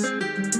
Música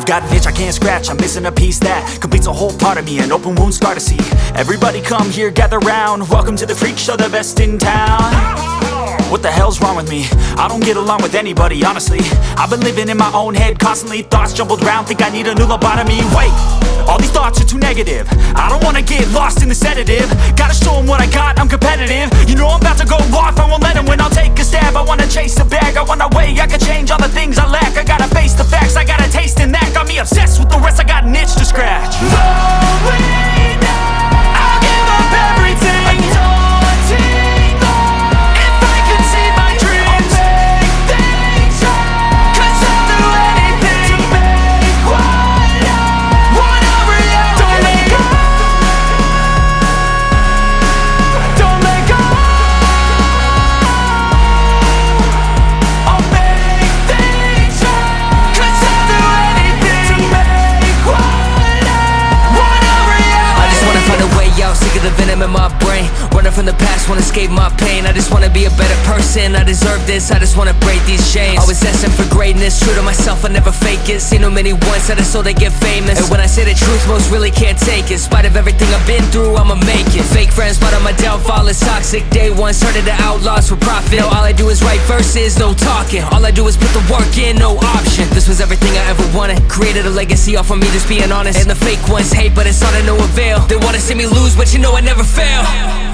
I've got an itch I can't scratch, I'm missing a piece that completes a whole part of me, an open wound scar to see. Everybody come here, gather round, welcome to the freak show, the best in town. What the hell's wrong with me? I don't get along with anybody, honestly. I've been living in my own head constantly Thoughts jumbled round, think I need a new lobotomy. Wait, all these thoughts are too negative. I don't wanna get lost in the sedative. Gotta show 'em what I got, I'm competitive. You know I'm about to go off, I won't let 'em win. I'll take a stab, I wanna chase a bag. I wanna weigh, I can change all the things I lack. I gotta face the facts, I gotta taste in just wanna be a better person, I deserve this I just wanna break these chains. Always asking for greatness, true to myself, I never fake it. Seen too many once that I so they get famous. And when I say the truth, most really can't take it. In spite of everything I've been through, I'ma make it. Fake friends, but on my downfall is toxic. Day one, started the outlaws for profit. Now all I do is write verses, no talking. All I do is put the work in, no option. This was everything I ever wanted. Created a legacy off of me, just being honest. And the fake ones hate, but it's all to no avail. They wanna see me lose, but you know I never fail